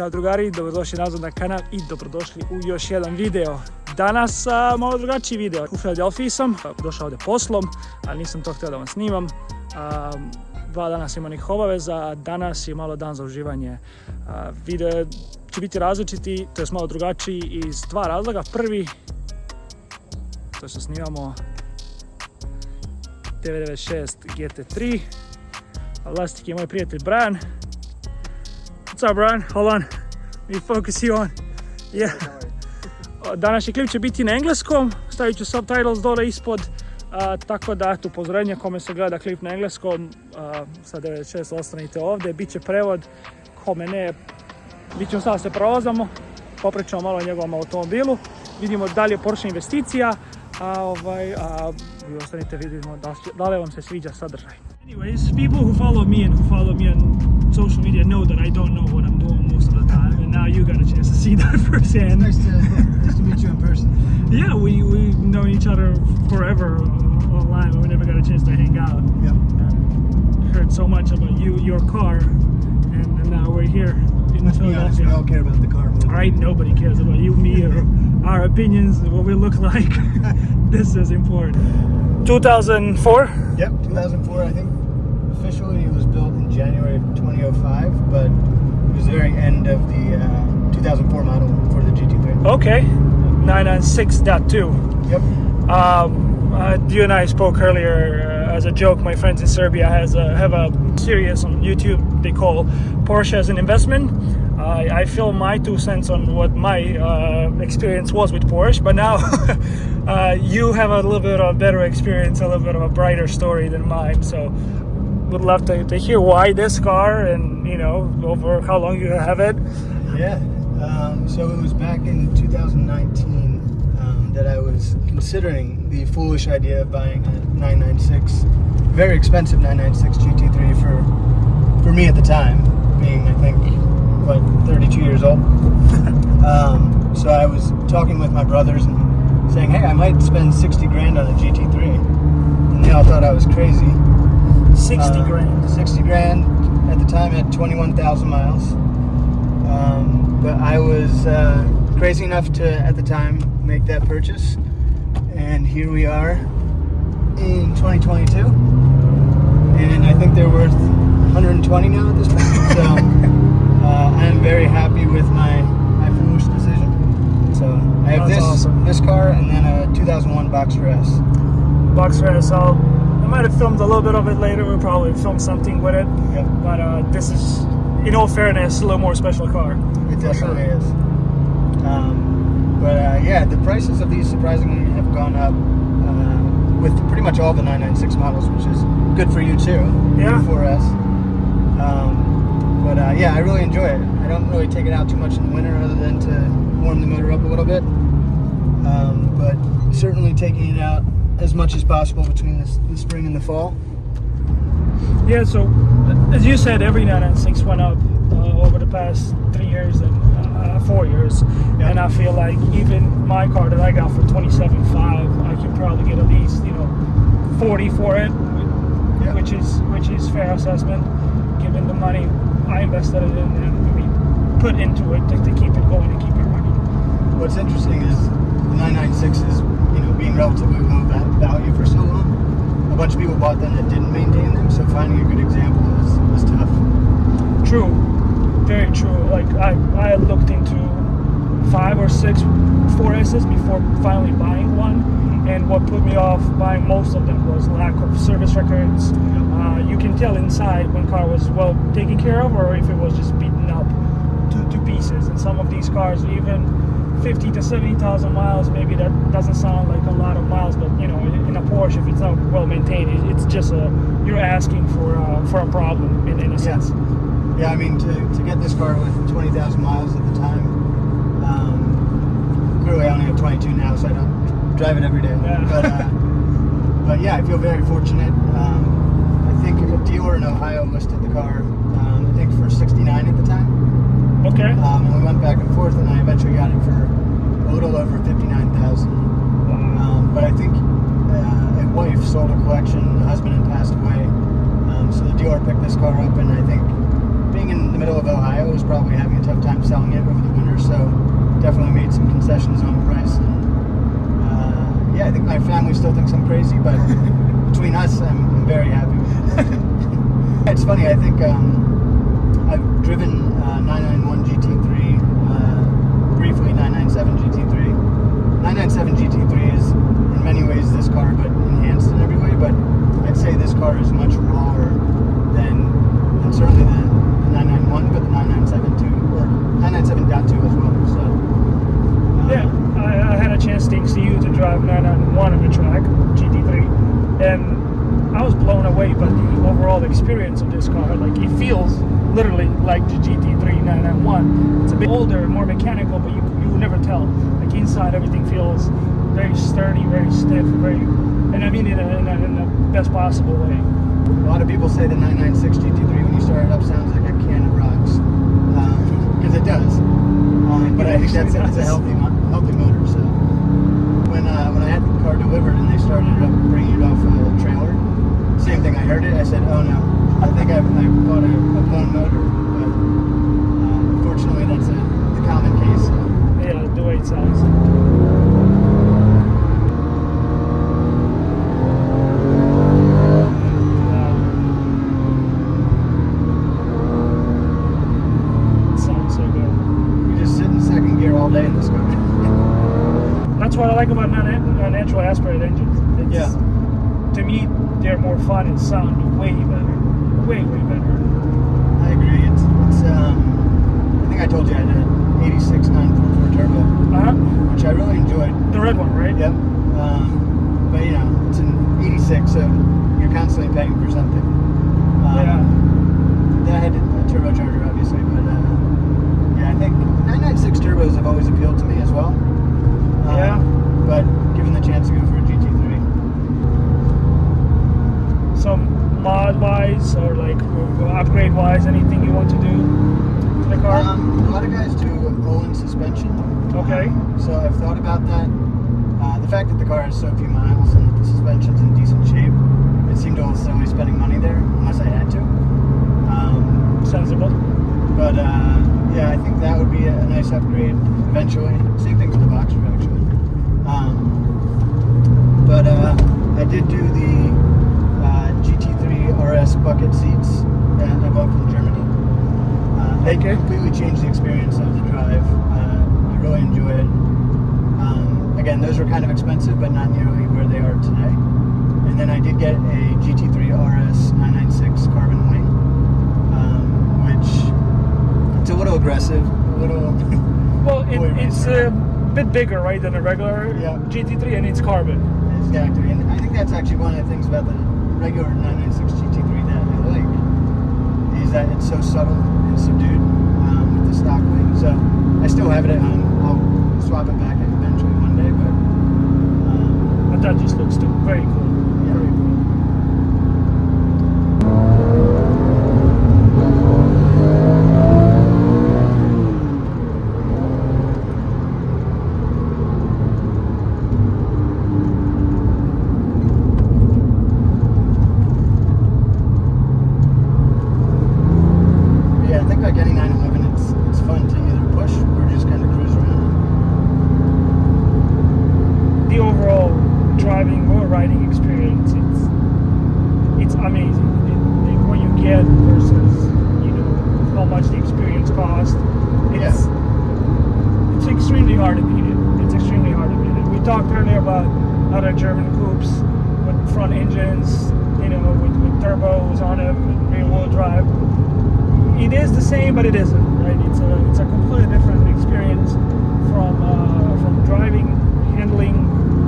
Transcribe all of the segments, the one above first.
Ćao drugari, dobrodošli nazad na kanal i dobrodošli u još jedan video. Danas a, malo drugačiji video. U Philadelphiji sam, došao ovdje poslom, ali nisam to htio da vam snimam. A, dva dana sam imao obaveza, a danas je malo dan za uživanje. A, video će biti različiti, to je malo drugačiji iz dva razloga. Prvi, to što snimamo 996 GT3. Vlasnik je moj prijatelj Brian. What's up, Brian? Hold on. Let me focus you on. Yeah. Današnji klip će biti na engleskom. Stavit ću subtitles dole ispod. Uh, tako da, eto, upozorenje kome se gleda klip na engleskom. Uh, sa 96 ostanite ovdje. Biće prevod. Kome ne, bit ćemo sada se provozamo. Popričamo malo o njegovom automobilu. Vidimo da li je Porsche investicija. A, ovaj, a vi ostanite vidimo da, da li vam se sviđa sadržaj. Anyways, people who follow me and who follow me on social media know that I don't know what I'm doing most of the time, and now you got a chance to see that firsthand. Nice to, nice to meet you in person. Yeah, we we know each other forever uh, online, but we never got a chance to hang out. Yep. And heard so much about you, your car, and, and now we're here in Let's be honest, we all care about the car. than- Right? Nobody cares about you, me, or our opinions, what we look like. this is important. 2004. Yep, 2004, I think. Officially, it was built in January of 2005, but it was the very end of the uh, 2004 model for the GT3. Okay. 996.2. Yep. Um, uh, you and I spoke earlier uh, as a joke. My friends in Serbia has a, have a series on YouTube they call Porsche as an investment. I feel my two cents on what my uh, experience was with Porsche, but now uh, you have a little bit of a better experience, a little bit of a brighter story than mine. So would love to, to hear why this car and you know over how long you have it. Yeah. Um, so it was back in 2019 um, that I was considering the foolish idea of buying a 996, very expensive 996 GT3 for for me at the time, being I think what 32 years old. um, so I was talking with my brothers and saying, hey, I might spend 60 grand on a GT3, and they all thought I was crazy. 60 Uh, grand. 60 grand at the time had 21,000 miles. Um, but I was uh, crazy enough to, at the time, make that purchase. And here we are in 2022. And I think they're worth 120 now at this point. So uh, I'm very happy with my, my foolish decision. So I have That's this, awesome. this car and then a 2001 Boxster S. Boxster SL. I might have filmed a little bit of it later. We'll probably film something with it. Yep. But uh, this is, in all fairness, a little more special car. It definitely sure. is. Um, but uh, yeah, the prices of these surprisingly have gone up uh, with pretty much all the 996 models, which is good for you too. Yeah. 4S. Um, but uh, yeah, I really enjoy it. I don't really take it out too much in the winter, other than to warm the motor up a little bit. Um, but certainly taking it out as much as possible between the, the spring and the fall. Yeah, so as you said, every 996 went up uh, over the past three years and uh, four years. Yeah. And I feel like even my car that I got for 27.5, I can probably get at least, you know, 40 for it, Yeah. which is which is fair assessment given the money I invested in and we put into it to, to keep it going and keep it running. What's interesting is the 996 is, you know, being relatively low value for so long. A bunch of people bought them that didn't maintain them, so finding a good example is, tough. True, very true. Like I, I looked into five or six 4Ss before finally buying one, and what put me off buying most of them was lack of service records. Uh, you can tell inside when car was well taken care of, or if it was just beaten up to, to pieces. And some of these cars, even 50 to 70,000 miles, maybe that doesn't sound like a lot of miles, but you know, in a Porsche, if it's not well maintained, it's just a you're asking for uh, for a problem in, in a sense. Yeah, I mean, to, to get this car with 20,000 miles at the time, um, clearly I only have 22 now, so I don't drive it every day. Yeah. But, uh, but yeah, I feel very fortunate. Um, I think a dealer in Ohio listed the car, um, I think for 69 at the time. Okay. Um, and we went back and forth, and I eventually got it for a little over 59,000. Um, but I think uh, a wife sold a collection, the husband had passed away. Um, so the dealer picked this car up, and I think being in the middle of Ohio was probably having a tough time selling it over the winter, so definitely made some concessions on price. And uh, yeah, I think my family still thinks I'm crazy, but between us, I'm, I'm very happy. it's funny. I think um, I've driven uh, 991 GT3, uh, briefly 997 GT3. 997 GT3 is in many ways this car, but enhanced in every way. But I'd say this car is much rawer than, than certainly the, the 991, but the 997 too, or 997.2 as well. So uh, Yeah, I, I had a chance thanks to you to drive 991 on the track, GT3, and I was blown away by the overall experience of this car. Like it feels literally like the GT3 991. It's a bit older, more mechanical, but you you never tell. Like inside, everything feels very sturdy, very stiff, very, and I mean in, in, in the best possible way. A lot of people say the 996 GT3 when you start it up sounds like a can of rocks, because it does. Um, but It I think that's it's a healthy healthy motor. So when uh, when I had the car delivered and they started it up bringing it off a trailer, same thing. I heard it. I said, "Oh no, I think I've, I bought a, a blown motor." But uh, unfortunately, that's a, the common case. So. Yeah, the way it sounds. Sounds so good. We just sit in second gear all day in this car. That's what I like about non- non-natural aspirated engines. It's, Yeah. To me, they're more fun and sound way better. Way, way better. I agree. It's, it's um, I think I told you I did an 86 944 turbo, Uh-huh. which I really enjoyed. The red one, right? Yep. Um, but you know, it's an 86, so you're constantly paying for something. Um, Yeah. That had a turbocharger, obviously, but uh, yeah, I think 996 turbos have always appealed to me as well. Um, Yeah. But given the chance to go for a GT3, Some mod-wise or like upgrade-wise, anything you want to do to the car? um, a lot of guys do Öhlins suspension. Okay. So I've thought about that. Uh, the fact that the car has so few miles and that the suspension's in decent shape, it seemed almost silly spending money there unless I had to. Um, Sensible. But uh, yeah, I think that would be a, nice upgrade eventually. Same thing for the Boxster actually. Um, but uh, I did do the GT3 RS bucket seats that I bought from Germany. Uh, they Okay. completely changed the experience of the drive. Uh, I really enjoy it. Um, again, those were kind of expensive, but not nearly where they are today. And then I did get a GT3 RS 996 carbon wing, um, which it's a little aggressive, a little. Well, it, it's a bit bigger, right, than a regular Yeah. GT3, and it's carbon. exactly, and I think that's actually one of the things about the regular 996 GT3 that I like is that it's so subtle and subdued um, with the stock wing. So I still have it at home. I'll swap it back eventually one day, but um, that just looks very cool. Yeah. Very cool. yeah, I think like any 911, it's it's fun to either push or just kind of cruise around. The overall driving or riding experience, it's it's amazing. It, it, what you get versus you know how much the experience cost. It's it's extremely hard to beat it. It's extremely hard to beat it. We talked earlier about other German coupes with front engines, you know, with, with turbos on them, rear wheel drive. It is the same, but it isn't. Right? It's a it's a completely different experience from uh, from driving, handling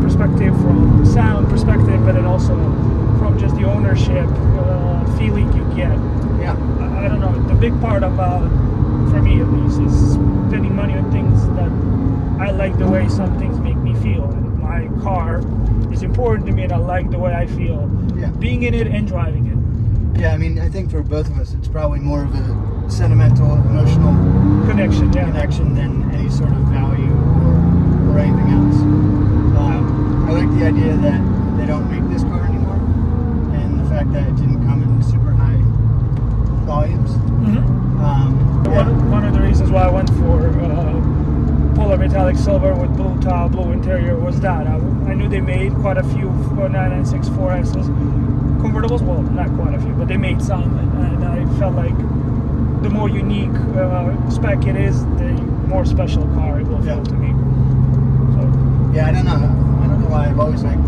perspective, from sound perspective, but then also from just the ownership uh, feeling you get. Yeah. I I don't know. The big part about, for me at least, is spending money on things that I like the way some things make me feel. And my car is important to me, and I like the way I feel Yeah. being in it and driving it. Yeah, I mean, I think for both of us, it's probably more of a sentimental, emotional Connection, yeah. connection than any sort of value or, or anything else. Um, I like the idea that they don't make this car anymore, and the fact that it didn't come in super high volumes. Mhm. reasons why I went for uh, polar metallic silver with blue top, blue interior was that. I, I knew they made quite a few 996 4Ss. Convertibles, well, not quite a few, but they made some. And, and I felt like the more unique uh, spec it is, the more special car it will feel Yeah. to me. So, Yeah, I don't know. I don't know why I've always liked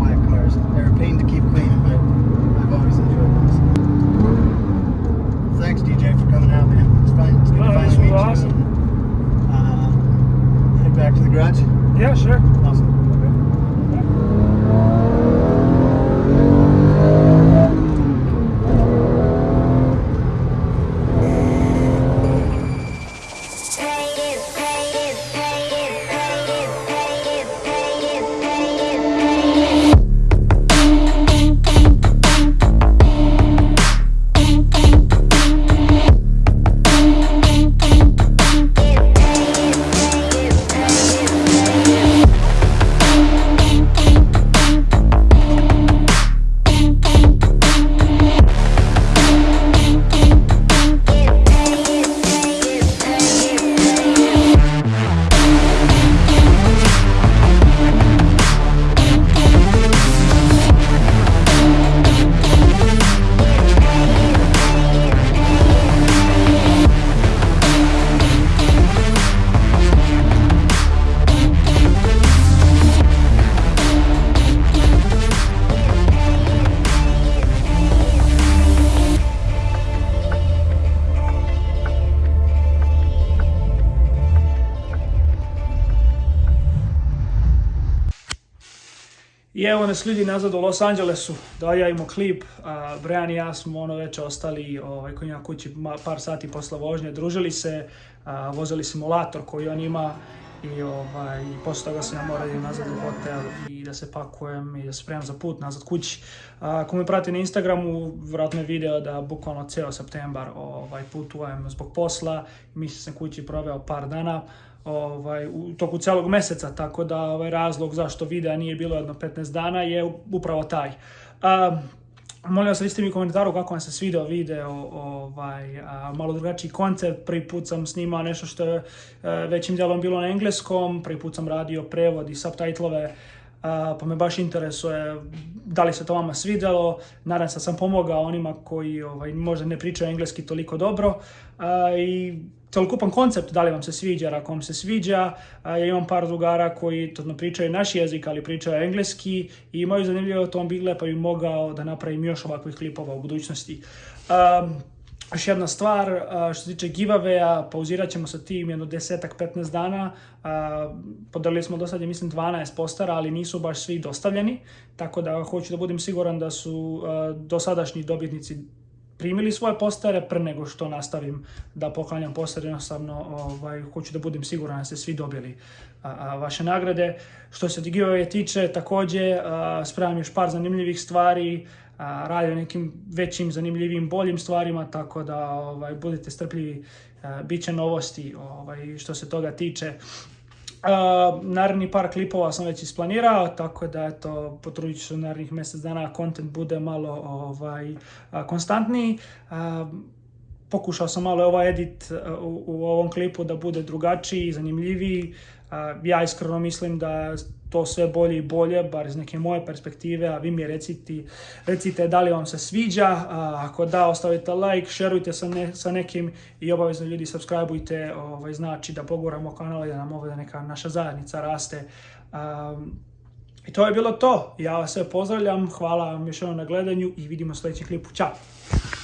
I evo nas ljudi nazad u Los Angelesu, dođajmo klip, Brian i ja smo ono već ostali ovaj, kod kući par sati posle vožnje, družili se, vozili simulator koji on ima i ovaj, posle toga sam ja morao nazad u hotel i da se pakujem i da se spremam za put nazad kući. Ako me prati na Instagramu, vjerojatno je video da bukvalno ceo septembar ovaj, putujem zbog posla, mislim sam kući proveo par dana, ovaj, u toku celog meseca, tako da ovaj razlog zašto videa nije bilo jedno 15 dana je upravo taj. A, molim vas recite mi u komentaru kako vam se svidao video, ovaj, malo drugačiji koncept, prvi put sam snimao nešto što je e, većim dijelom bilo na engleskom, prvi put sam radio prevod i subtitlove, pa me baš interesuje da li se to vama svidjelo, nadam se da sam pomogao onima koji ovaj, možda ne pričaju engleski toliko dobro i celokupan koncept da li vam se sviđa, ako vam se sviđa, ja imam par drugara koji to pričaju naš jezik, ali pričaju engleski i imaju zanimljive automobile, pa bi mogao da napravim još ovakvih klipova u budućnosti. Um, još jedna stvar, što se tiče giveaway-a, pauzirat ćemo sa tim jedno desetak, 15 dana. Podelili smo do sad, mislim, 12 postara, ali nisu baš svi dostavljeni. Tako da hoću da budem siguran da su dosadašnji dobitnici primili svoje postare pre nego što nastavim da poklanjam postare, jednostavno ovaj, hoću da budem siguran da ste svi dobili vaše nagrade. Što se giveaway tiče, takođe a, spremam još par zanimljivih stvari, radi o nekim većim, zanimljivim, boljim stvarima, tako da ovaj, budete strpljivi, a, bit će novosti ovaj, što se toga tiče. Uh, naredni par klipova sam već isplanirao, tako da eto, potrudit ću se narednih mjesec dana kontent bude malo ovaj, konstantniji. A, pokušao sam malo ovaj edit a, u, u ovom klipu da bude drugačiji, zanimljiviji. A, ja iskreno mislim da to sve bolje i bolje, bar iz neke moje perspektive, a vi mi recite, recite da li vam se sviđa, a, ako da, ostavite like, šerujte sa, sa nekim i obavezno ljudi subscribeujte, ovaj, znači da poguramo kanal i da nam ovdje neka naša zajednica raste. I to je bilo to. Ja vas sve pozdravljam, hvala vam još jednom na gledanju i vidimo u sljedećem klipu. Ćao!